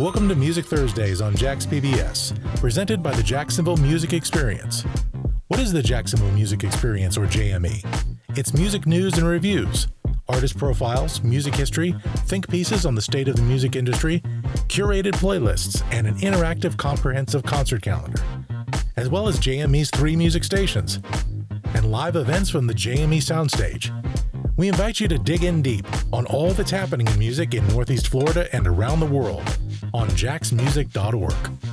Welcome to Music Thursdays on Jax PBS, presented by the Jacksonville Music Experience. What is the Jacksonville Music Experience, or JME? It's music news and reviews, artist profiles, music history, think pieces on the state of the music industry, curated playlists, and an interactive comprehensive concert calendar, as well as JME's three music stations, and live events from the JME soundstage. We invite you to dig in deep on all that's happening in music in Northeast Florida and around the world on jaxmusic.org.